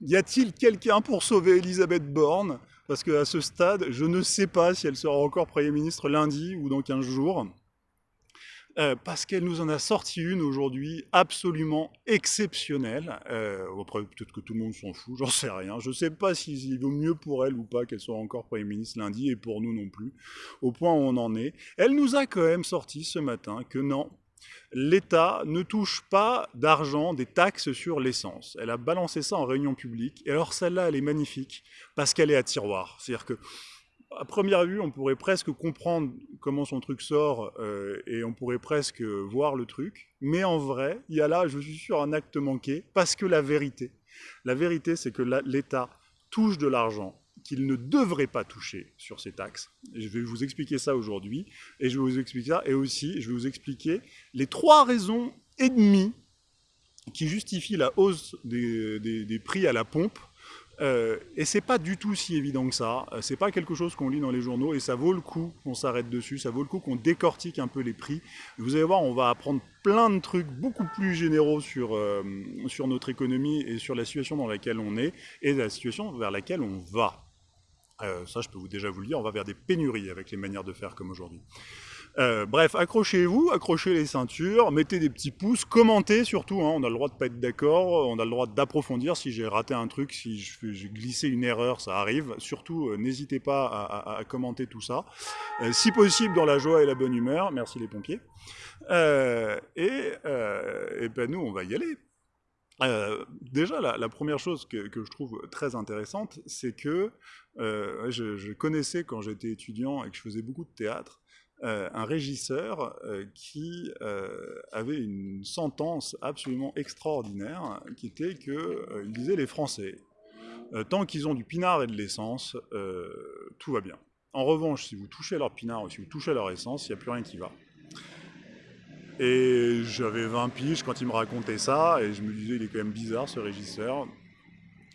y a-t-il quelqu'un pour sauver Elisabeth Borne? Parce qu'à ce stade, je ne sais pas si elle sera encore Premier ministre lundi ou dans 15 jours. Euh, parce qu'elle nous en a sorti une aujourd'hui absolument exceptionnelle. Euh, après, peut-être que tout le monde s'en fout, j'en sais rien. Je ne sais pas s'il vaut mieux pour elle ou pas qu'elle soit encore Premier ministre lundi, et pour nous non plus, au point où on en est. Elle nous a quand même sorti ce matin que non, l'État ne touche pas d'argent des taxes sur l'essence. Elle a balancé ça en réunion publique, et alors celle-là, elle est magnifique, parce qu'elle est à tiroir. C'est-à-dire que à première vue, on pourrait presque comprendre comment son truc sort euh, et on pourrait presque voir le truc. Mais en vrai, il y a là, je suis sûr, un acte manqué parce que la vérité, la vérité, c'est que l'État touche de l'argent qu'il ne devrait pas toucher sur ces taxes. je vais vous expliquer ça aujourd'hui et je vais vous expliquer ça et aussi je vais vous expliquer les trois raisons et demie qui justifient la hausse des prix à la pompe euh, et c'est pas du tout si évident que ça, euh, c'est pas quelque chose qu'on lit dans les journaux et ça vaut le coup qu'on s'arrête dessus, ça vaut le coup qu'on décortique un peu les prix. Vous allez voir, on va apprendre plein de trucs beaucoup plus généraux sur, euh, sur notre économie et sur la situation dans laquelle on est et la situation vers laquelle on va. Ça, je peux vous déjà vous le dire, on va vers des pénuries avec les manières de faire comme aujourd'hui. Euh, bref, accrochez-vous, accrochez les ceintures, mettez des petits pouces, commentez surtout, hein, on a le droit de pas être d'accord, on a le droit d'approfondir si j'ai raté un truc, si j'ai glissé une erreur, ça arrive. Surtout, euh, n'hésitez pas à, commenter tout ça. Euh, si possible, dans la joie et la bonne humeur, merci les pompiers. et, ben nous, on va y aller. Déjà, la, première chose que, je trouve très intéressante, c'est que je, connaissais quand j'étais étudiant et que je faisais beaucoup de théâtre, euh, un régisseur euh, qui euh, avait une sentence absolument extraordinaire, qui était qu'il disait les Français, tant qu'ils ont du pinard et de l'essence, tout va bien. En revanche, si vous touchez leur pinard ou si vous touchez leur essence, il n'y a plus rien qui va. Et j'avais 20 piges quand il me racontait ça, et je me disais, il est quand même bizarre ce régisseur.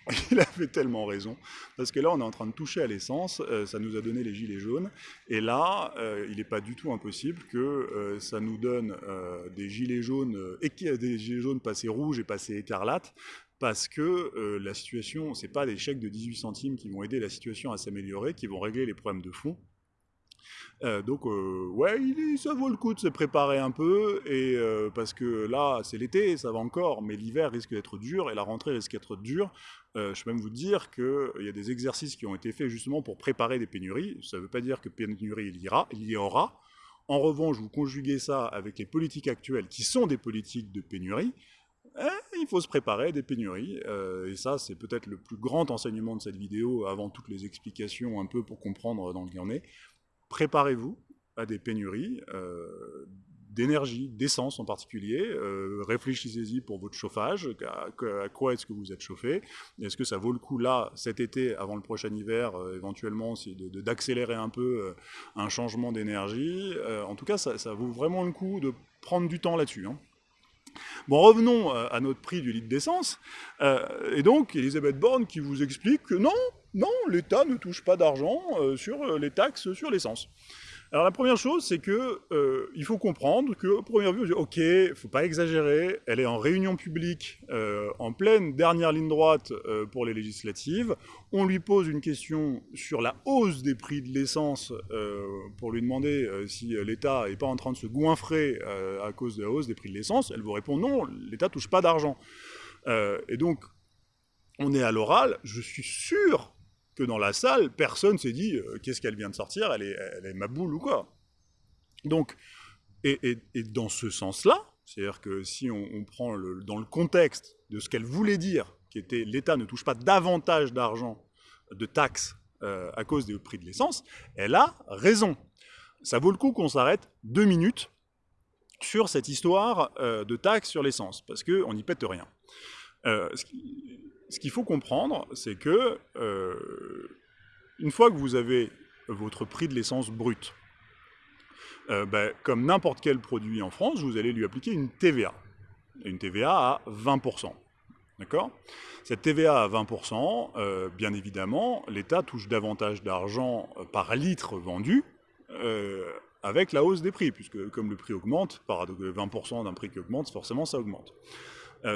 Il avait tellement raison, parce que là, on est en train de toucher à l'essence, euh, ça nous a donné les gilets jaunes, et là, euh, il n'est pas du tout impossible que euh, ça nous donne des gilets jaunes, des gilets jaunes passés rouges et passés écarlates, parce que la situation, ce n'est pas des chèques de 18 centimes qui vont aider la situation à s'améliorer, qui vont régler les problèmes de fond, euh, donc euh, ouais, ça vaut le coup de se préparer un peu, et euh, parce que là c'est l'été, ça va encore, mais l'hiver risque d'être dur et la rentrée risque d'être dure. je peux même vous dire qu'il y a des exercices qui ont été faits justement pour préparer des pénuries. Ça ne veut pas dire que pénurie il y, il y aura. En revanche, vous conjuguez ça avec les politiques actuelles qui sont des politiques de pénurie, eh, il faut se préparer à des pénuries. et ça, c'est peut-être le plus grand enseignement de cette vidéo, avant toutes les explications un peu pour comprendre dans le on est préparez-vous à des pénuries euh, d'énergie, d'essence en particulier. Euh, réfléchissez-y pour votre chauffage, à, quoi est-ce que vous êtes chauffé. Est-ce que ça vaut le coup là, cet été, avant le prochain hiver, euh, éventuellement, d'accélérer un peu un changement d'énergie En tout cas, ça, vaut vraiment le coup de prendre du temps là-dessus. Hein. Bon, revenons à notre prix du litre d'essence. et donc, Elisabeth Borne qui vous explique que non, non, l'État ne touche pas d'argent euh, sur euh, les taxes sur l'essence. Alors la première chose, c'est que euh, faut comprendre que, première vue, ok, il faut pas exagérer, elle est en réunion publique, en pleine dernière ligne droite pour les législatives. On lui pose une question sur la hausse des prix de l'essence pour lui demander si l'État n'est pas en train de se goinfrer à cause de la hausse des prix de l'essence. Elle vous répond non, l'État touche pas d'argent. et donc, on est à l'oral, je suis sûr que dans la salle, personne s'est dit euh, qu'est-ce qu'elle vient de sortir, elle est, elle est ma boule ou quoi. Donc, et, dans ce sens-là, c'est-à-dire que si on, prend dans le contexte de ce qu'elle voulait dire, qui était l'État ne touche pas davantage d'argent de taxes euh, à cause des prix de l'essence, elle a raison. Ça vaut le coup qu'on s'arrête deux minutes sur cette histoire euh, de taxes sur l'essence, parce qu'on n'y pète rien. Qui, ce qu'il faut comprendre, c'est que euh, une fois que vous avez votre prix de l'essence brute, euh, ben, comme n'importe quel produit en France, vous allez lui appliquer une TVA. Une TVA à 20%. D'accord? Cette TVA à 20%, euh, bien évidemment, l'État touche davantage d'argent par litre vendu avec la hausse des prix, puisque comme le prix augmente, par 20% d'un prix qui augmente, forcément ça augmente.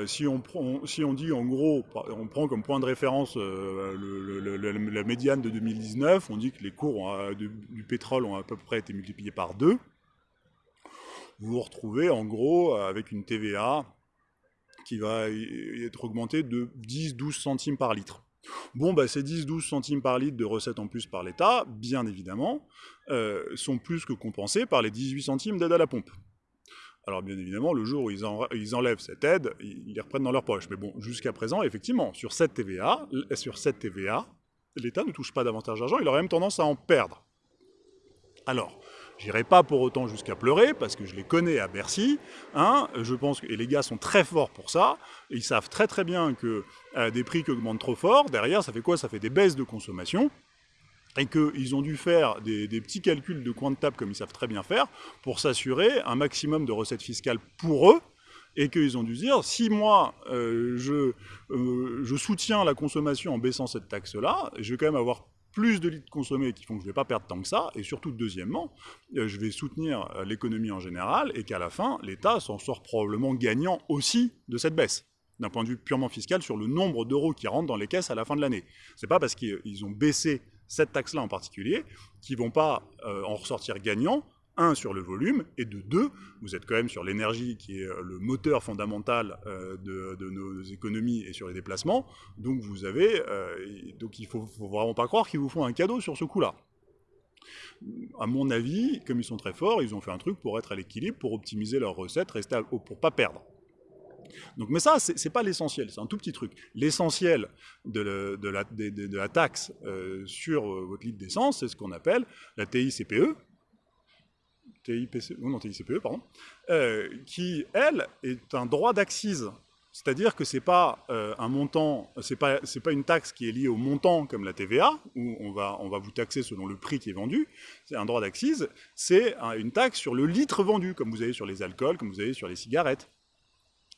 Si, on prend, dit en gros, on prend comme point de référence la médiane de 2019, on dit que les cours du pétrole ont à peu près été multipliés par deux, vous vous retrouvez en gros avec une TVA qui va être augmentée de 10-12 centimes par litre. Bon, bah, ces 10-12 centimes par litre de recettes en plus par l'État, bien évidemment, euh, sont plus que compensés par les 18 centimes d'aide à la pompe. Alors bien évidemment, le jour où ils, enlèvent cette aide, ils les reprennent dans leur poche. Mais bon, jusqu'à présent, effectivement, sur cette TVA, sur cette TVA, l'État ne touche pas davantage d'argent, il aurait même tendance à en perdre. Alors, J'irai pas pour autant jusqu'à pleurer, parce que je les connais à Bercy. Hein, je pense et les gars sont très forts pour ça. ils savent très très bien que euh, des prix qui augmentent trop fort, derrière, ça fait quoi? Ça fait des baisses de consommation. Et qu'ils ont dû faire des, petits calculs de coin de table, comme ils savent très bien faire, pour s'assurer un maximum de recettes fiscales pour eux, et qu'ils ont dû dire, si moi euh, je, euh, je soutiens la consommation en baissant cette taxe-là, je vais quand même avoir plus de litres consommés qui font que je ne vais pas perdre tant que ça, et surtout, deuxièmement, euh, je vais soutenir l'économie en général, et qu'à la fin, l'État s'en sort probablement gagnant aussi de cette baisse, d'un point de vue purement fiscal, sur le nombre d'euros qui rentrent dans les caisses à la fin de l'année. C'est pas parce qu'ils ont baissé cette taxe-là en particulier qu'ils vont pas euh, en ressortir gagnants, un, sur le volume, et de deux, vous êtes quand même sur l'énergie qui est euh, le moteur fondamental euh, de, nos économies et sur les déplacements, donc vous avez, donc il faut, faut vraiment pas croire qu'ils vous font un cadeau sur ce coup-là. À mon avis, comme ils sont très forts, ils ont fait un truc pour être à l'équilibre, pour optimiser leurs recettes, rester pour pas perdre. Donc, mais ça, c'est pas l'essentiel, c'est un tout petit truc. L'essentiel de, la, taxe sur votre litre d'essence, c'est ce qu'on appelle la TICPE, TIPC, non, TICPE, pardon, euh, qui, elle, est un droit d'accise. C'est-à-dire que c'est pas euh, un montant, c'est pas, pas une taxe qui est liée au montant comme la TVA, où on va vous taxer selon le prix qui est vendu. C'est un droit d'accise, c'est une taxe sur le litre vendu, comme vous avez sur les alcools, comme vous avez sur les cigarettes.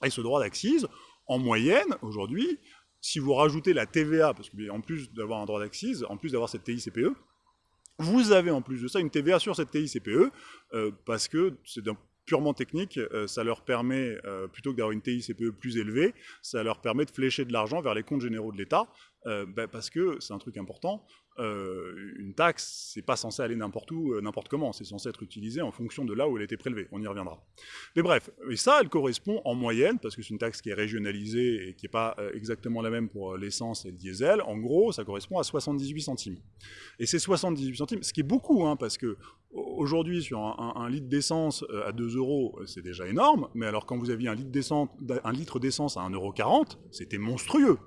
Et ce droit d'accise, en moyenne, aujourd'hui, si vous rajoutez la TVA, parce qu'en plus d'avoir un droit d'accise, en plus d'avoir cette TICPE, vous avez en plus de ça une TVA sur cette TICPE, euh, parce que c'est purement technique, euh, ça leur permet, euh, plutôt que d'avoir une TICPE plus élevée, ça leur permet de flécher de l'argent vers les comptes généraux de l'État, ben, parce que c'est un truc important, euh, une taxe, c'est pas censé aller n'importe où, euh, n'importe comment, c'est censé être utilisé en fonction de là où elle a été prélevée, on y reviendra. Mais bref, et ça, elle correspond en moyenne, parce que c'est une taxe qui est régionalisée et qui n'est pas euh, exactement la même pour l'essence et le diesel, en gros, ça correspond à 78 centimes. Et c'est 78 centimes, ce qui est beaucoup, hein, parce que aujourd'hui, sur un, litre d'essence à 2 euros, c'est déjà énorme, mais alors quand vous aviez un litre d'essence à 1,40 euro, c'était monstrueux.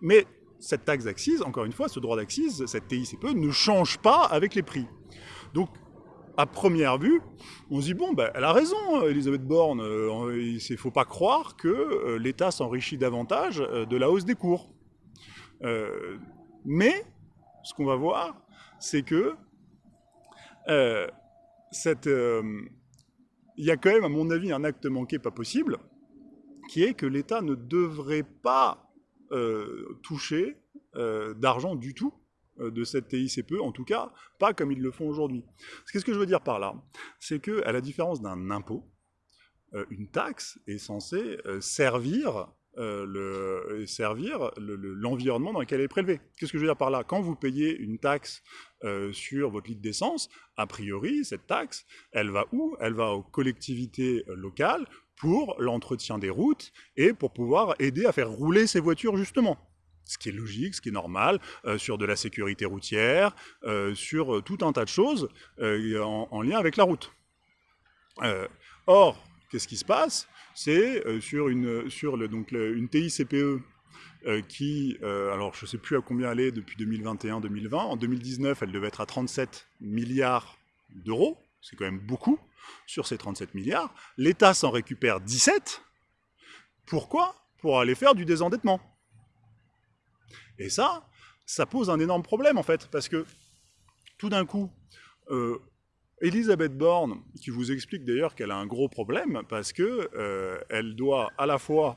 Mais cette taxe d'accise, encore une fois, ce droit d'accise, cette TICPE, ne change pas avec les prix. Donc, à première vue, on se dit, bon, ben, elle a raison, Elisabeth Borne, euh, il ne faut pas croire que euh, l'État s'enrichit davantage euh, de la hausse des cours. mais, ce qu'on va voir, c'est que il y a quand même, à mon avis, un acte manqué pas possible, qui est que l'État ne devrait pas toucher euh, d'argent du tout euh, de cette TICPE, en tout cas pas comme ils le font aujourd'hui. Qu'est-ce que je veux dire par là C'est que, à la différence d'un impôt, une taxe est censée servir le, servir l'environnement dans lequel elle est prélevée. Qu'est-ce que je veux dire par là? Quand vous payez une taxe sur votre litre d'essence, a priori, cette taxe, elle va où? Elle va aux collectivités locales pour l'entretien des routes et pour pouvoir aider à faire rouler ces voitures justement. Ce qui est logique, ce qui est normal, euh, sur de la sécurité routière, euh, sur euh, tout un tas de choses en, lien avec la route. or, qu'est-ce qui se passe? C'est sur, une, sur donc une TICPE qui, alors je ne sais plus à combien elle est depuis 2021-2020, en 2019 elle devait être à 37 milliards d'euros, c'est quand même beaucoup, sur ces 37 milliards, l'État s'en récupère 17. Pourquoi? Pour aller faire du désendettement. Et ça, ça pose un énorme problème en fait, parce que tout d'un coup, euh, Elisabeth Borne, qui vous explique d'ailleurs qu'elle a un gros problème, parce qu'elle euh, doit à la fois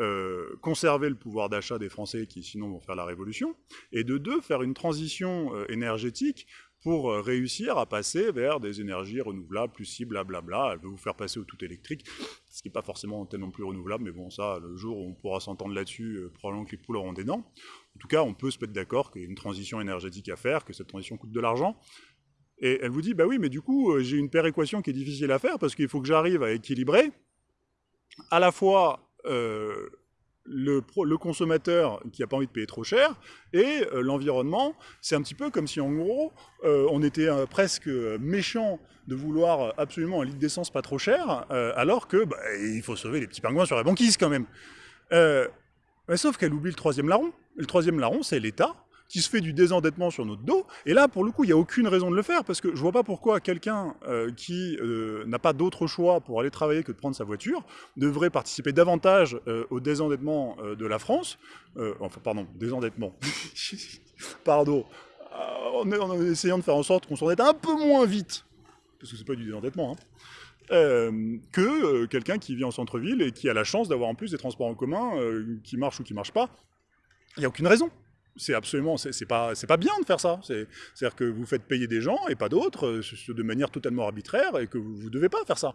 euh, conserver le pouvoir d'achat des Français qui sinon vont faire la révolution, et de deux, faire une transition énergétique pour euh, réussir à passer vers des énergies renouvelables, plus si blablabla. Elle veut vous faire passer au tout électrique, ce qui n'est pas forcément tellement plus renouvelable, mais bon, ça, le jour où on pourra s'entendre là-dessus, euh, probablement que les poules auront des dents. En tout cas, on peut se mettre d'accord qu'il y a une transition énergétique à faire, que cette transition coûte de l'argent. Et elle vous dit, bah oui, mais du coup, euh, j'ai une péréquation qui est difficile à faire parce qu'il faut que j'arrive à équilibrer à la fois le, consommateur qui n'a pas envie de payer trop cher et euh, l'environnement. C'est un petit peu comme si en gros euh, on était euh, presque méchant de vouloir absolument un litre d'essence pas trop cher alors que bah, il faut sauver les petits pingouins sur la banquise quand même. sauf qu'elle oublie le troisième larron. Le troisième larron c'est l'État qui se fait du désendettement sur notre dos. Et là, pour le coup, il n'y a aucune raison de le faire, parce que je ne vois pas pourquoi quelqu'un euh, qui euh, n'a pas d'autre choix pour aller travailler que de prendre sa voiture devrait participer davantage euh, au désendettement de la France. enfin, pardon, désendettement. pardon. En, essayant de faire en sorte qu'on s'endette un peu moins vite, parce que c'est pas du désendettement, hein, que quelqu'un qui vit en centre-ville et qui a la chance d'avoir en plus des transports en commun qui marchent ou qui marchent pas. Il n'y a aucune raison c'est absolument, c'est pas, pas bien de faire ça. C'est-à-dire que vous faites payer des gens et pas d'autres euh, de manière totalement arbitraire et que vous ne devez pas faire ça.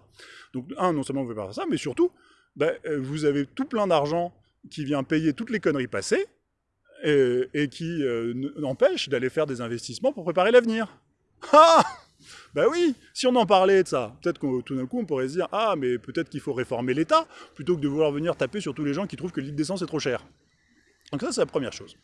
Donc, un, non seulement vous ne pouvez pas faire ça, mais surtout, ben, euh, vous avez tout plein d'argent qui vient payer toutes les conneries passées et, qui euh, empêche d'aller faire des investissements pour préparer l'avenir. Ah ben oui, si on en parlait de ça, peut-être que tout d'un coup on pourrait se dire Ah, mais peut-être qu'il faut réformer l'État plutôt que de vouloir venir taper sur tous les gens qui trouvent que l'île d'essence est trop cher. Donc ça, c'est la première chose.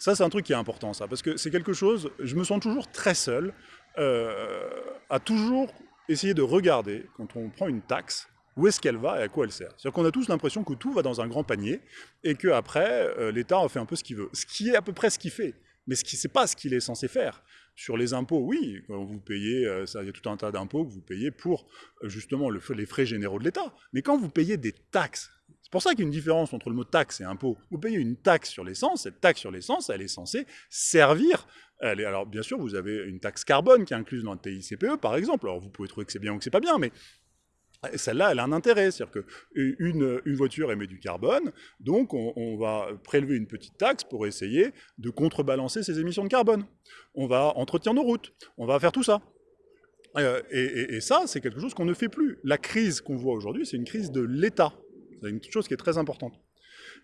Ça, c'est un truc qui est important, ça, parce que c'est quelque chose, je me sens toujours très seul euh, à toujours essayer de regarder, quand on prend une taxe, où est-ce qu'elle va et à quoi elle sert. C'est-à-dire qu'on a tous l'impression que tout va dans un grand panier et qu'après, euh, l'État en fait un peu ce qu'il veut. Ce qui est à peu près ce qu'il fait, mais ce n'est pas ce qu'il est censé faire. Sur les impôts, oui, vous payez, euh, il y a tout un tas d'impôts que vous payez pour justement le, les frais généraux de l'État. Mais quand vous payez des taxes, c'est pour ça qu'il y a une différence entre le mot taxe et impôt. Vous payez une taxe sur l'essence, cette taxe sur l'essence, elle est censée servir. alors bien sûr, vous avez une taxe carbone qui est incluse dans le TICPE, par exemple. Alors vous pouvez trouver que c'est bien ou que c'est pas bien, mais celle-là, elle a un intérêt, c'est-à-dire qu'une une voiture émet du carbone, donc on, va prélever une petite taxe pour essayer de contrebalancer ses émissions de carbone. On va entretenir nos routes, on va faire tout ça. Euh, et, ça, c'est quelque chose qu'on ne fait plus. La crise qu'on voit aujourd'hui, c'est une crise de l'État. C'est une chose qui est très importante.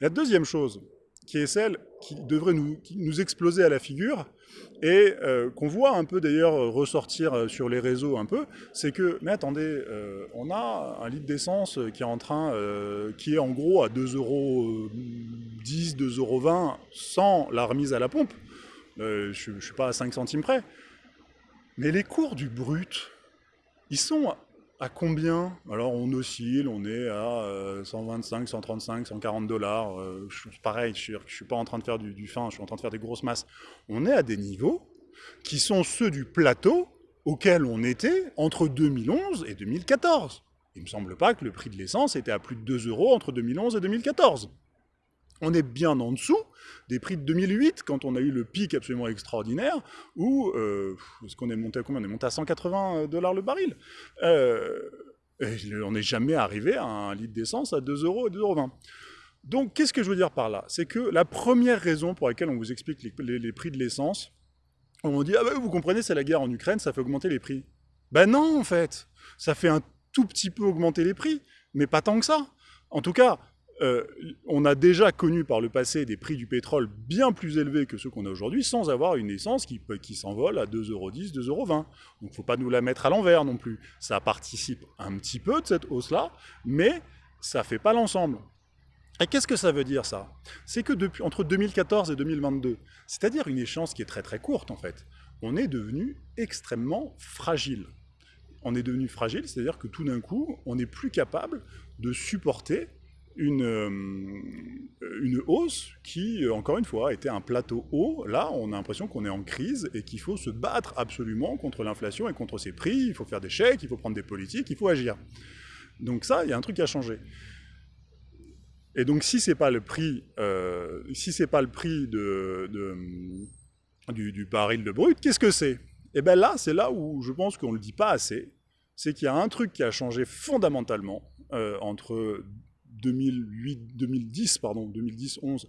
La deuxième chose, qui est celle qui devrait nous, nous exploser à la figure, et euh, qu'on voit un peu d'ailleurs ressortir euh, sur les réseaux un peu, c'est que, mais attendez, euh, on a un litre d'essence qui est en train, qui est en gros à 2,10 euros, 2,20 euros sans la remise à la pompe. je ne suis pas à 5 centimes près. Mais les cours du brut, ils sont à combien? Alors on oscille, on est à 125, 135, 140 dollars. Euh, pareil, je ne suis pas en train de faire du, fin, je suis en train de faire des grosses masses. On est à des niveaux qui sont ceux du plateau auquel on était entre 2011 et 2014. Il ne me semble pas que le prix de l'essence était à plus de 2 euros entre 2011 et 2014. On est bien en dessous des prix de 2008, quand on a eu le pic absolument extraordinaire, où, euh, est-ce qu'on est monté à combien? On est monté à 180 dollars le baril. Euh, on n'est jamais arrivé à un litre d'essence à 2 euros et 2,20 euros. Donc, qu'est-ce que je veux dire par là? C'est que la première raison pour laquelle on vous explique les, prix de l'essence, on dit, ah ben vous comprenez, c'est la guerre en Ukraine, ça fait augmenter les prix. Ben non, en fait, ça fait un tout petit peu augmenter les prix, mais pas tant que ça. En tout cas, euh, on a déjà connu par le passé des prix du pétrole bien plus élevés que ceux qu'on a aujourd'hui, sans avoir une essence qui, qui s'envole à 2,10€, 2,20€. Donc il ne faut pas nous la mettre à l'envers non plus. Ça participe un petit peu de cette hausse-là, mais ça ne fait pas l'ensemble. Et qu'est-ce que ça veut dire ça? C'est que depuis, entre 2014 et 2022, c'est-à-dire une échéance qui est très très courte en fait, on est devenu extrêmement fragile. On est devenu fragile, c'est-à-dire que tout d'un coup, on n'est plus capable de supporter une, euh, une hausse qui, euh, encore une fois, était un plateau haut. Là, on a l'impression qu'on est en crise et qu'il faut se battre absolument contre l'inflation et contre ses prix. Il faut faire des chèques, il faut prendre des politiques, il faut agir. Donc ça, il y a un truc à changer. Et donc, si c'est pas le prix, euh, si pas le prix de, du, du, baril de brut, qu'est-ce que c'est? Et eh bien là, c'est là où je pense qu'on le dit pas assez. C'est qu'il y a un truc qui a changé fondamentalement entre 2008, 2010, pardon, 2010-11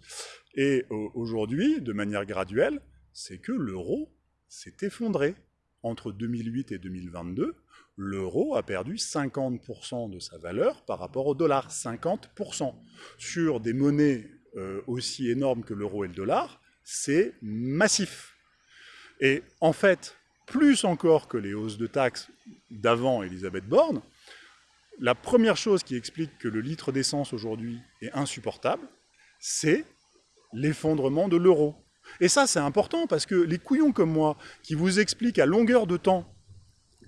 et aujourd'hui, de manière graduelle, c'est que l'euro s'est effondré. entre 2008 et 2022, l'euro a perdu 50% de sa valeur par rapport au dollar. 50%. Sur des monnaies euh, aussi énormes que l'euro et le dollar, c'est massif. Et en fait, plus encore que les hausses de taxes d'avant Elisabeth Borne, la première chose qui explique que le litre d'essence aujourd'hui est insupportable, c'est l'effondrement de l'euro. Et ça, c'est important parce que les couillons comme moi, qui vous expliquent à longueur de temps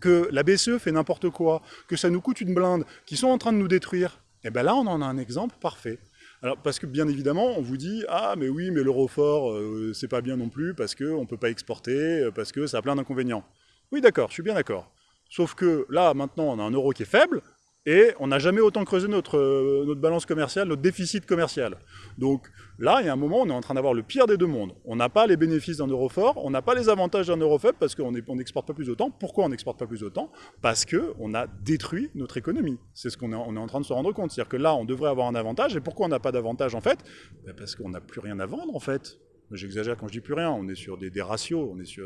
que la BCE fait n'importe quoi, que ça nous coûte une blinde, qui sont en train de nous détruire, et eh bien là, on en a un exemple parfait. Alors, parce que bien évidemment, on vous dit « Ah, mais oui, mais l'euro fort, euh, c'est pas bien non plus, parce qu'on ne peut pas exporter, euh, parce que ça a plein d'inconvénients. » Oui, d'accord, je suis bien d'accord. Sauf que là, maintenant, on a un euro qui est faible, et on n'a jamais autant creusé notre, euh, notre balance commerciale, notre déficit commercial. Donc là, il y a un moment, on est en train d'avoir le pire des deux mondes. On n'a pas les bénéfices d'un euro fort, on n'a pas les avantages d'un euro faible parce qu'on n'exporte pas plus autant. Pourquoi on n'exporte pas plus autant? Parce qu'on a détruit notre économie. C'est ce qu'on est, on est en train de se rendre compte. C'est-à-dire que là, on devrait avoir un avantage. Et pourquoi on n'a pas d'avantage en fait? Ben, Parce qu'on n'a plus rien à vendre en fait. J'exagère quand je dis plus rien, on est sur des, des, ratios, on est sur,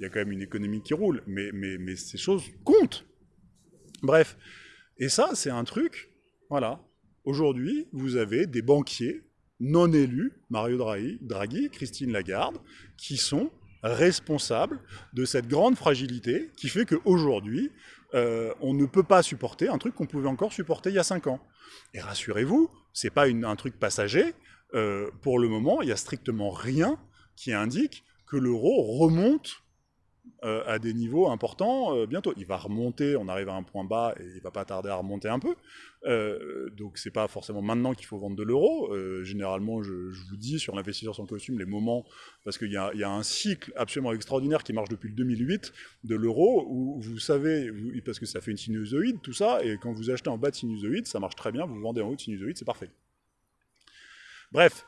il y a quand même une économie qui roule, mais, mais, mais ces choses comptent. Bref, et ça, c'est un truc, voilà. Aujourd'hui, vous avez des banquiers non élus, Mario Draghi, Christine Lagarde, qui sont responsables de cette grande fragilité qui fait qu'aujourd'hui, euh, on ne peut pas supporter un truc qu'on pouvait encore supporter il y a 5 ans. Et rassurez-vous, ce n'est pas un truc passager. Euh, pour le moment, il n'y a strictement rien qui indique que l'euro remonte euh, à des niveaux importants euh, bientôt. Il va remonter, on arrive à un point bas et il va pas tarder à remonter un peu. Euh, donc c'est pas forcément maintenant qu'il faut vendre de l'euro. Euh, généralement, je, vous dis sur l'investisseur sans costume les moments, parce qu'il y, y, a un cycle absolument extraordinaire qui marche depuis le 2008 de l'euro, où vous savez, parce que ça fait une sinusoïde, tout ça, et quand vous achetez en bas de sinusoïde, ça marche très bien, vous vendez en haut de sinusoïde, c'est parfait. Bref,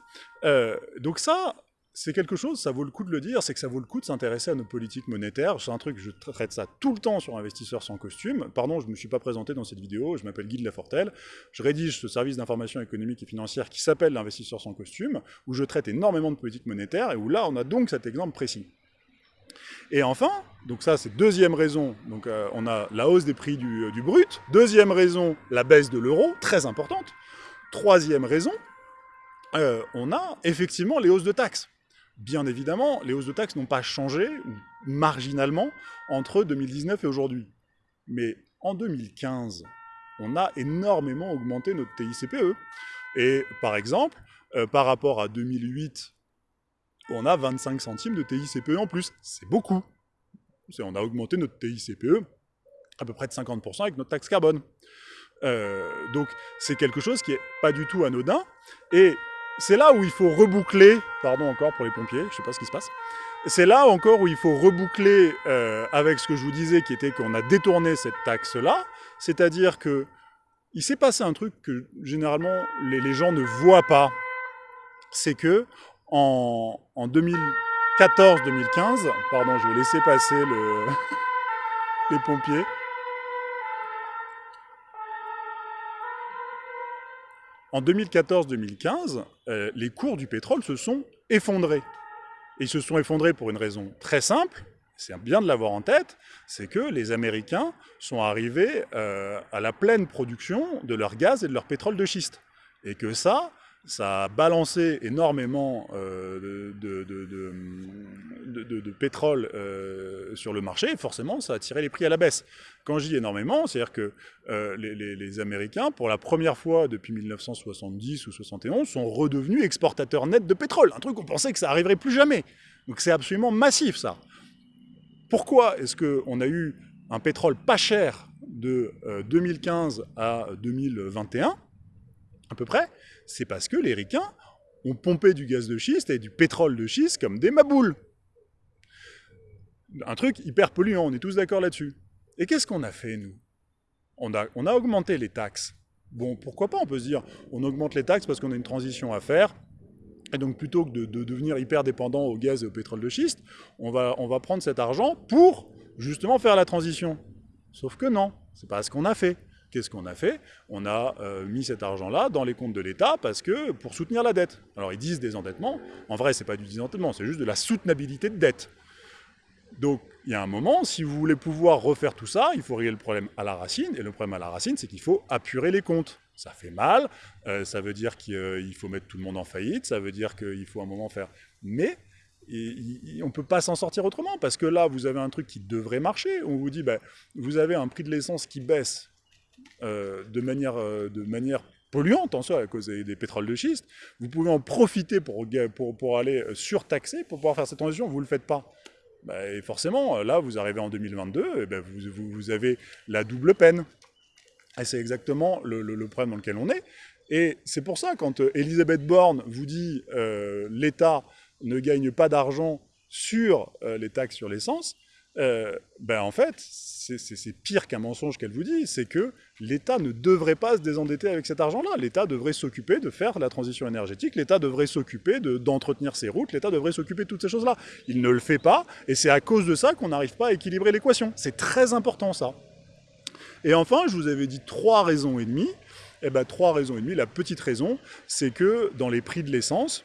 donc ça, c'est quelque chose, ça vaut le coup de le dire, c'est que ça vaut le coup de s'intéresser à nos politiques monétaires. C'est un truc, je traite ça tout le temps sur Investisseurs sans costume. Pardon, je ne me suis pas présenté dans cette vidéo, je m'appelle Guy de Lafortelle. Je rédige ce service d'information économique et financière qui s'appelle l'Investisseur sans costume, où je traite énormément de politiques monétaires, et où là, on a donc cet exemple précis. Et enfin, donc ça c'est deuxième raison, euh, on a la hausse des prix du, du brut. Deuxième raison, la baisse de l'euro, très importante. Troisième raison, euh, on a effectivement les hausses de taxes. Bien évidemment, les hausses de taxes n'ont pas changé, marginalement, entre 2019 et aujourd'hui. Mais en 2015, on a énormément augmenté notre TICPE. Et par exemple, euh, par rapport à 2008, on a 25 centimes de TICPE en plus. C'est beaucoup. On a augmenté notre TICPE à peu près de 50% avec notre taxe carbone. Euh, donc c'est quelque chose qui n'est pas du tout anodin. Et c'est là où il faut reboucler, pardon encore pour les pompiers, je sais pas ce qui se passe, c'est là encore où il faut reboucler euh, avec ce que je vous disais, qui était qu'on a détourné cette taxe-là, c'est-à-dire que il s'est passé un truc que généralement les, gens ne voient pas, c'est que en, en 2014-2015, pardon, je vais laisser passer le, les pompiers, En 2014-2015, euh, les cours du pétrole se sont effondrés. ils se sont effondrés pour une raison très simple, c'est bien de l'avoir en tête, c'est que les Américains sont arrivés euh, à la pleine production de leur gaz et de leur pétrole de schiste. Et que ça, ça a balancé énormément euh, de, pétrole euh, sur le marché, forcément ça a tiré les prix à la baisse. Quand je dis énormément, c'est-à-dire que euh, les, Américains, pour la première fois depuis 1970 ou 71, sont redevenus exportateurs nets de pétrole, un truc qu'on pensait que ça arriverait plus jamais. Donc c'est absolument massif ça. Pourquoi est-ce qu'on a eu un pétrole pas cher de 2015 à 2021, à peu près c'est parce que les ricains ont pompé du gaz de schiste et du pétrole de schiste comme des maboules. Un truc hyper polluant, on est tous d'accord là-dessus. Et qu'est-ce qu'on a fait, nous? On a, augmenté les taxes. Bon, pourquoi pas, on peut se dire, on augmente les taxes parce qu'on a une transition à faire, et donc plutôt que de, devenir hyper dépendant au gaz et au pétrole de schiste, on va, on va prendre cet argent pour justement faire la transition. Sauf que non, c'est pas ce qu'on a fait. Qu'est-ce qu'on a fait? On a euh, mis cet argent-là dans les comptes de l'État parce que pour soutenir la dette. Alors ils disent désendettement, en vrai c'est pas du désendettement, c'est juste de la soutenabilité de dette. Donc, il y a un moment, si vous voulez pouvoir refaire tout ça, il faut régler le problème à la racine. Et le problème à la racine, c'est qu'il faut apurer les comptes. Ça fait mal, euh, ça veut dire qu'il faut mettre tout le monde en faillite, ça veut dire qu'il faut un moment faire... Mais on ne peut pas s'en sortir autrement, parce que là, vous avez un truc qui devrait marcher. On vous dit, ben, vous avez un prix de l'essence qui baisse euh, de, manière, euh, de manière polluante en soi à cause des, pétroles de schiste. Vous pouvez en profiter pour, pour, pour aller surtaxer, pour pouvoir faire cette transition, vous ne le faites pas. Ben, et forcément, là, vous arrivez en 2022, et ben, vous, vous, avez la double peine. Et c'est exactement le, le, problème dans lequel on est. Et c'est pour ça, quand Elisabeth Borne vous dit euh, l'État ne gagne pas d'argent sur euh, les taxes sur l'essence, euh, ben en fait, c'est pire qu'un mensonge qu'elle vous dit, c'est que l'État ne devrait pas se désendetter avec cet argent-là. L'État devrait s'occuper de faire la transition énergétique, l'État devrait s'occuper d'entretenir ses routes, l'État devrait s'occuper de toutes ces choses-là. Il ne le fait pas, et c'est à cause de ça qu'on n'arrive pas à équilibrer l'équation. C'est très important ça. Et enfin, je vous avais dit trois raisons et demie. Eh ben, trois raisons et demie. La petite raison, c'est que dans les prix de l'essence,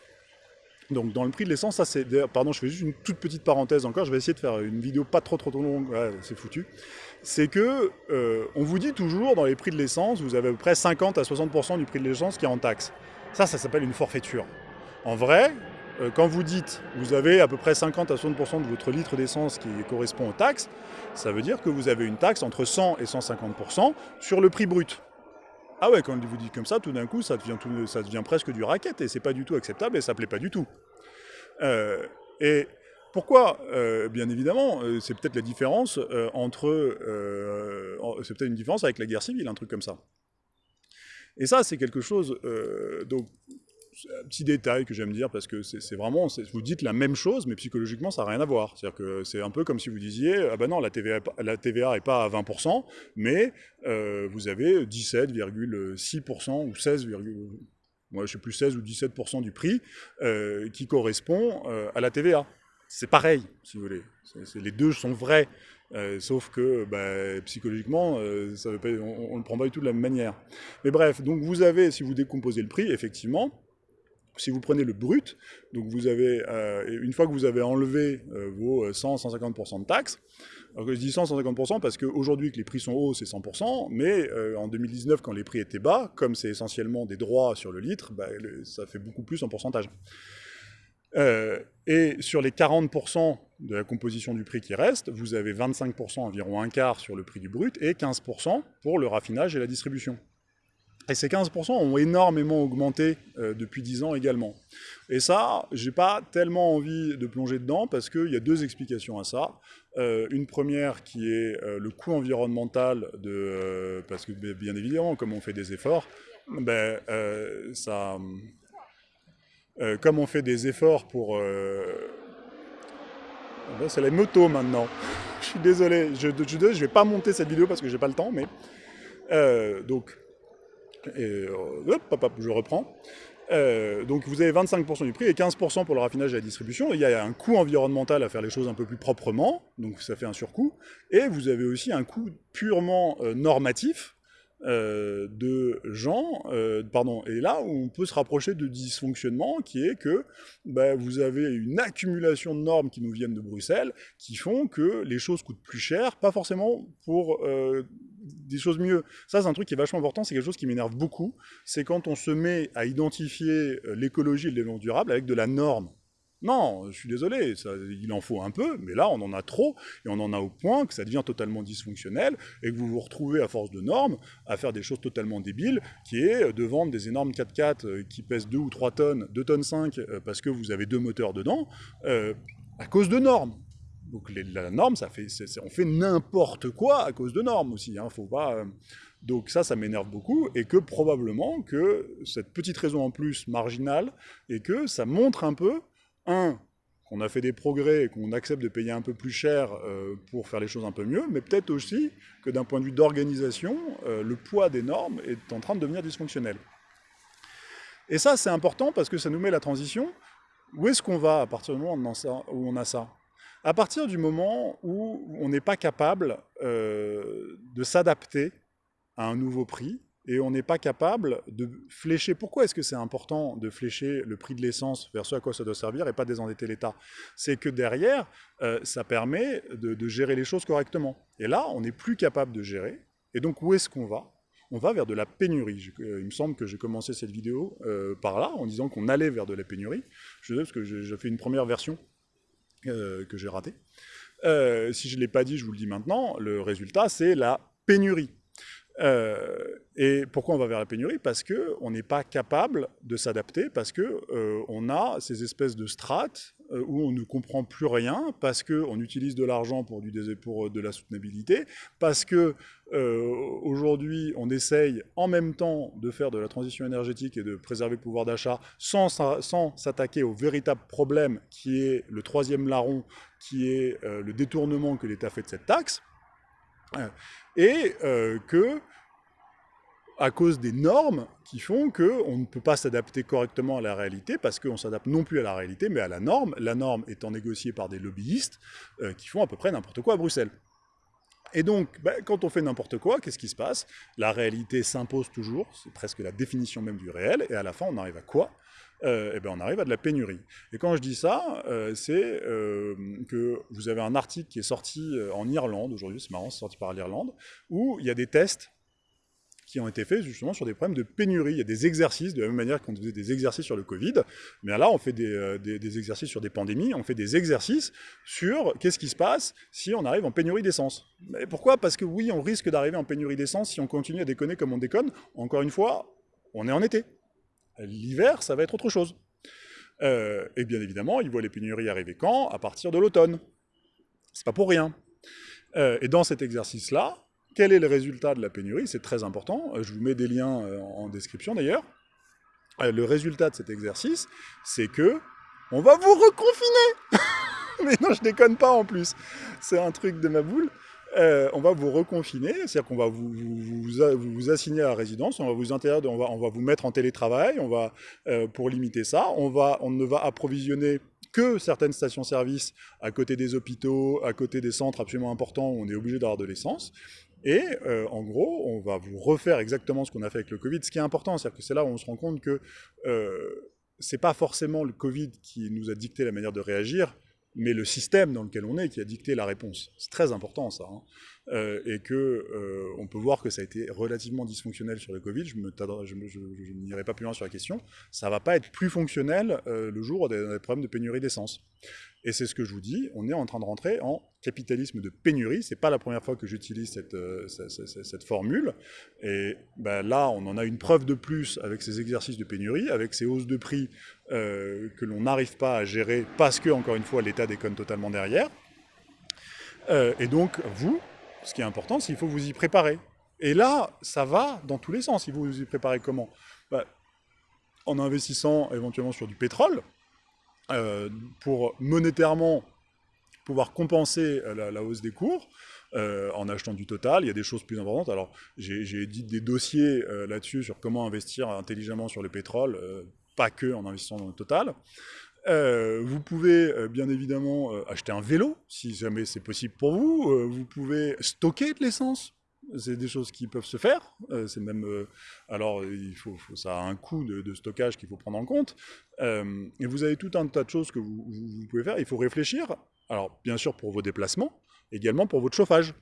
donc dans le prix de l'essence, ça c'est... Pardon, je fais juste une toute petite parenthèse encore, je vais essayer de faire une vidéo pas trop trop, longue, c'est foutu. C'est que, euh, on vous dit toujours, dans les prix de l'essence, vous avez à peu près 50 à 60% du prix de l'essence qui est en taxe. Ça, ça s'appelle une forfaiture. En vrai, euh, quand vous dites, vous avez à peu près 50 à 60% de votre litre d'essence qui correspond aux taxes, ça veut dire que vous avez une taxe entre 100 et 150% sur le prix brut. Ah ouais, quand vous dites comme ça, tout d'un coup, ça devient, ça devient presque du racket, et c'est pas du tout acceptable, et ça plaît pas du tout. Euh, et pourquoi euh, Bien évidemment, euh, c'est peut-être la différence entre... c'est peut-être une différence avec la guerre civile, un truc comme ça. Et ça, c'est quelque chose... donc, un petit détail que j'aime dire, parce que c'est vraiment, vous dites la même chose, mais psychologiquement, ça n'a rien à voir. C'est-à-dire que c'est un peu comme si vous disiez, ah ben non, la TVA, la TVA n'est pas à 20%, mais euh, vous avez 17,6% ou 16, moi je sais plus 16 ou 17% du prix euh, qui correspond euh, à la TVA. C'est pareil, si vous voulez. les deux sont vrais. sauf que bah, psychologiquement, on ne le prend pas du tout de la même manière. Mais bref, donc vous avez, si vous décomposez le prix, effectivement, si vous prenez le brut, donc vous avez, euh, une fois que vous avez enlevé euh, vos 100-150% de taxes, je dis 100-150% parce qu'aujourd'hui que les prix sont hauts, c'est 100%, mais euh, en 2019, quand les prix étaient bas, comme c'est essentiellement des droits sur le litre, bah, ça fait beaucoup plus en pourcentage. et sur les 40% de la composition du prix qui reste, vous avez 25%, environ un quart sur le prix du brut, et 15% pour le raffinage et la distribution. Et ces 15% ont énormément augmenté euh, depuis 10 ans également. Et ça, j'ai pas tellement envie de plonger dedans parce qu'il y a deux explications à ça. Euh, une première qui est euh, le coût environnemental de... parce que bien évidemment, comme on fait des efforts, ben, ça... comme on fait des efforts pour... Ben, c'est la moto maintenant. je suis désolé, je ne vais pas monter cette vidéo parce que j'ai pas le temps, mais... donc, et euh, hop, je reprends. Euh, donc vous avez 25% du prix et 15% pour le raffinage et la distribution. Il y a un coût environnemental à faire les choses un peu plus proprement, donc ça fait un surcoût. Et vous avez aussi un coût purement euh, normatif, euh, de gens, euh, pardon, et là où on peut se rapprocher de dysfonctionnement, qui est que bah, vous avez une accumulation de normes qui nous viennent de Bruxelles, qui font que les choses coûtent plus cher, pas forcément pour euh, des choses mieux. Ça, c'est un truc qui est vachement important, c'est quelque chose qui m'énerve beaucoup, c'est quand on se met à identifier l'écologie et le développement durable avec de la norme. Non, je suis désolé, il en faut un peu, mais là on en a trop, et on en a au point que ça devient totalement dysfonctionnel, et que vous vous retrouvez à force de normes à faire des choses totalement débiles, qui est de vendre des énormes 4x4 euh, qui pèsent 2 ou 3 tonnes, 2 tonnes 5, euh, parce que vous avez deux moteurs dedans, euh, à cause de normes. Donc la norme, ça fait, on fait n'importe quoi à cause de normes aussi, hein, faut pas... Donc ça, ça m'énerve beaucoup, et que probablement que cette petite raison en plus marginale, et que ça montre un peu un, qu'on a fait des progrès et qu'on accepte de payer un peu plus cher euh, pour faire les choses un peu mieux, mais peut-être aussi que d'un point de vue d'organisation, euh, le poids des normes est en train de devenir dysfonctionnel. Et ça, c'est important parce que ça nous met la transition. Où est-ce qu'on va à partir du moment où on a ça? À partir du moment où on n'est pas capable euh, de s'adapter à un nouveau prix, et on n'est pas capable de flécher. Pourquoi est-ce que c'est important de flécher le prix de l'essence vers ce à quoi ça doit servir et pas désendetter l'État? C'est que derrière, euh, ça permet de, gérer les choses correctement. Et là, on n'est plus capable de gérer. Et donc, où est-ce qu'on va? On va vers de la pénurie. Euh, il me semble que j'ai commencé cette vidéo euh, par là, en disant qu'on allait vers de la pénurie. Je sais parce que j'ai fait une première version que j'ai ratée. si je ne l'ai pas dit, je vous le dis maintenant, le résultat, c'est la pénurie. Euh, et pourquoi on va vers la pénurie? Parce qu'on n'est pas capable de s'adapter, parce qu'on euh, a ces espèces de strates euh, où on ne comprend plus rien, parce qu'on utilise de l'argent pour, du, pour de la soutenabilité, parce que aujourd'hui on essaye en même temps de faire de la transition énergétique et de préserver le pouvoir d'achat sans, sans s'attaquer au véritable problème qui est le troisième larron, qui est le détournement que l'État fait de cette taxe et euh, que à cause des normes qui font qu'on ne peut pas s'adapter correctement à la réalité, parce qu'on s'adapte non plus à la réalité, mais à la norme, la norme étant négociée par des lobbyistes euh, qui font à peu près n'importe quoi à Bruxelles. Et donc, bah, quand on fait n'importe quoi, qu'est-ce qui se passe? La réalité s'impose toujours, c'est presque la définition même du réel, et à la fin, on arrive à quoi? Euh, eh ben on arrive à de la pénurie. Et quand je dis ça, euh, c'est euh, que vous avez un article qui est sorti en Irlande, aujourd'hui c'est marrant, c'est sorti par l'Irlande, où il y a des tests qui ont été faits justement sur des problèmes de pénurie. Il y a des exercices, de la même manière qu'on faisait des exercices sur le Covid, mais là on fait des, des, exercices sur des pandémies, on fait des exercices sur qu'est-ce qui se passe si on arrive en pénurie d'essence. Mais pourquoi? Parce que oui, on risque d'arriver en pénurie d'essence si on continue à déconner comme on déconne. Encore une fois, on est en été. L'hiver, ça va être autre chose. Euh, et bien évidemment, ils voient les pénuries arriver quand? À partir de l'automne. C'est pas pour rien. Euh, et dans cet exercice-là, quel est le résultat de la pénurie C'est très important. Euh, je vous mets des liens en description d'ailleurs. Le résultat de cet exercice, c'est que on va vous reconfiner Mais non, je déconne pas en plus. C'est un truc de ma boule. Euh, on va vous reconfiner, c'est-à-dire qu'on va vous, assigner à la résidence, on va vous on va, on va vous mettre en télétravail, on va, euh, pour limiter ça, on, va, on ne va approvisionner que certaines stations-service à côté des hôpitaux, à côté des centres absolument importants où on est obligé d'avoir de l'essence. Et euh, en gros, on va vous refaire exactement ce qu'on a fait avec le Covid. Ce qui est important, c'est-à-dire que c'est là où on se rend compte que euh, c'est pas forcément le Covid qui nous a dicté la manière de réagir, mais le système dans lequel on est qui a dicté la réponse. C'est très important ça. Hein. Euh, et que euh, on peut voir que ça a été relativement dysfonctionnel sur le Covid. Je n'irai pas plus loin sur la question. Ça ne va pas être plus fonctionnel euh, le jour des, des problèmes de pénurie d'essence. Et c'est ce que je vous dis, on est en train de rentrer en capitalisme de pénurie. C'est pas la première fois que j'utilise cette, euh, formule. Et ben là, on en a une preuve de plus avec ces exercices de pénurie, avec ces hausses de prix euh, que l'on n'arrive pas à gérer parce que, encore une fois, l'État déconne totalement derrière. Euh, et donc, vous, ce qui est important, c'est qu'il faut vous y préparer. Et là, ça va dans tous les sens. Il faut vous y préparer comment? Ben, En investissant éventuellement sur du pétrole, euh, pour monétairement pouvoir compenser la, hausse des cours, en achetant du total. Il y a des choses plus importantes. Alors, j'ai dit des dossiers là-dessus sur comment investir intelligemment sur le pétrole, pas que en investissant dans le total. vous pouvez bien évidemment acheter un vélo, si jamais c'est possible pour vous. vous pouvez stocker de l'essence c'est des choses qui peuvent se faire. Euh, c'est même, euh, alors, il faut, ça a un coût de, stockage qu'il faut prendre en compte. Euh, et vous avez tout un tas de choses que vous, vous, pouvez faire. Il faut réfléchir. Alors, bien sûr, pour vos déplacements, également pour votre chauffage.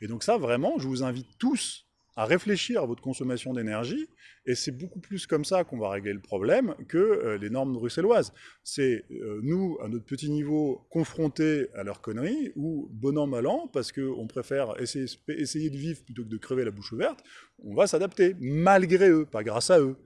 Et donc ça, vraiment, je vous invite tous à réfléchir à votre consommation d'énergie, et c'est beaucoup plus comme ça qu'on va régler le problème que euh, les normes bruxelloises. C'est euh, nous, à notre petit niveau, confrontés à leurs conneries, ou bon an, mal an, parce qu'on préfère essayer, de vivre plutôt que de crever la bouche ouverte, on va s'adapter, malgré eux, pas grâce à eux.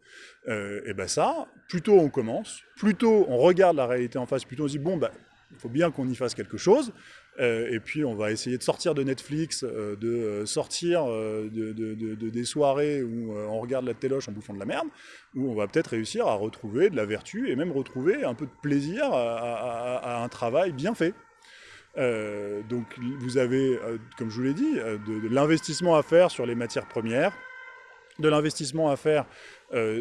Euh, et ben ça, plutôt on commence, plutôt on regarde la réalité en face, plutôt on se dit, bon, ben, il faut bien qu'on y fasse quelque chose, et puis on va essayer de sortir de Netflix, euh, de euh, sortir de, des soirées où on regarde la téloche en bouffant de la merde, où on va peut-être réussir à retrouver de la vertu et même retrouver un peu de plaisir à, un travail bien fait. donc vous avez, comme je vous l'ai dit, de l'investissement à faire sur les matières premières, de l'investissement à faire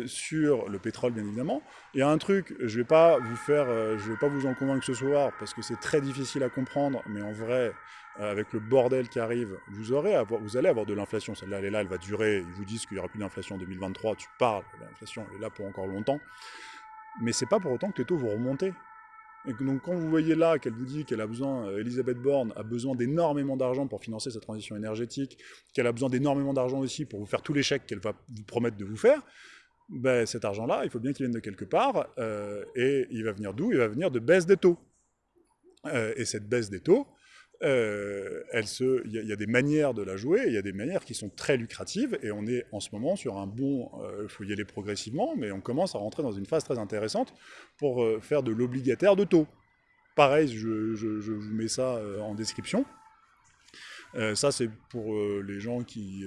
sur le pétrole, bien évidemment. A un truc, je ne vais pas vous je vais pas vous en convaincre ce soir, parce que c'est très difficile à comprendre, mais en vrai, avec le bordel qui arrive, vous, aurez vous allez avoir de l'inflation. Celle-là, elle est là, elle va durer. Ils vous disent qu'il n'y aura plus d'inflation en 2023. Tu parles, l'inflation, est là pour encore longtemps. Mais c'est pas pour autant que les taux vont remonter. Et donc quand vous voyez là qu'elle vous dit qu'elle a besoin, euh, Elisabeth Borne a besoin d'énormément d'argent pour financer sa transition énergétique, qu'elle a besoin d'énormément d'argent aussi pour vous faire tous les chèques qu'elle va vous promettre de vous faire, ben, cet argent-là, il faut bien qu'il vienne de quelque part, euh, et il va venir d'où? Il va venir de baisse des taux. Euh, et cette baisse des taux, euh, il y, a des manières de la jouer, il y a des manières qui sont très lucratives, et on est en ce moment sur un bon, il faut y aller progressivement, mais on commence à rentrer dans une phase très intéressante pour faire de l'obligataire de taux. Pareil, je, vous mets ça en description. Ça, c'est pour les gens qui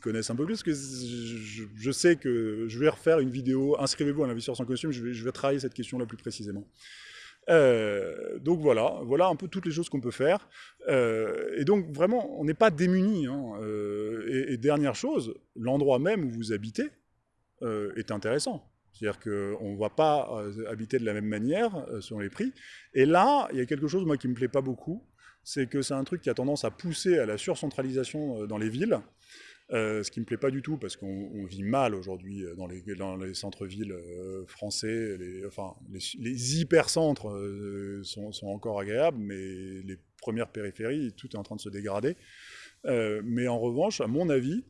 connaissent un peu plus, je, sais que je vais refaire une vidéo, inscrivez-vous à l'investisseur sans costume, je vais, travailler cette question-là plus précisément. Euh, donc voilà, voilà un peu toutes les choses qu'on peut faire. Euh, et donc vraiment, on n'est pas démunis. Hein. Euh, et, dernière chose, l'endroit même où vous habitez est intéressant. C'est-à-dire qu'on ne va pas habiter de la même manière selon les prix. Et là, il y a quelque chose moi qui me plaît pas beaucoup, c'est que c'est un truc qui a tendance à pousser à la surcentralisation dans les villes. Euh, ce qui ne me plaît pas du tout, parce qu'on vit mal aujourd'hui euh, dans les, les centres-villes euh, français. Les, enfin, les, hypercentres sont, sont, encore agréables, mais les premières périphéries, tout est en train de se dégrader. mais en revanche, à mon avis,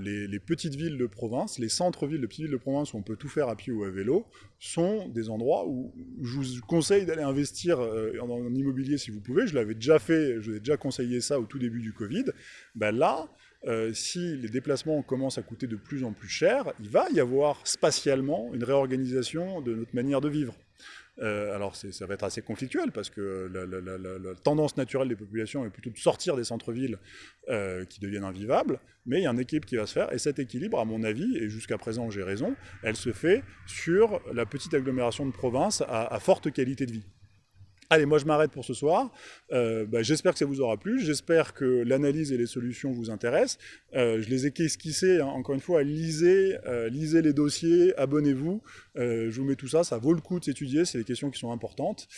les, petites villes de province, les centres-villes de petites villes de province où on peut tout faire à pied ou à vélo, sont des endroits où je vous conseille d'aller investir en, immobilier si vous pouvez. Je l'avais déjà fait, je vous ai déjà conseillé ça au tout début du Covid. Ben là, euh, si les déplacements commencent à coûter de plus en plus cher, il va y avoir spatialement une réorganisation de notre manière de vivre. Euh, alors ça va être assez conflictuel parce que la, tendance naturelle des populations est plutôt de sortir des centres-villes euh, qui deviennent invivables, mais il y a un équilibre qui va se faire, et cet équilibre, à mon avis, et jusqu'à présent j'ai raison, elle se fait sur la petite agglomération de province à forte qualité de vie. Allez, moi je m'arrête pour ce soir. Euh, bah, j'espère que ça vous aura plu. J'espère que l'analyse et les solutions vous intéressent. Euh, je les ai esquissées, hein. encore une fois, lisez, euh, lisez les dossiers, abonnez-vous. je vous mets tout ça, ça vaut le coup de s'étudier, c'est des questions qui sont importantes.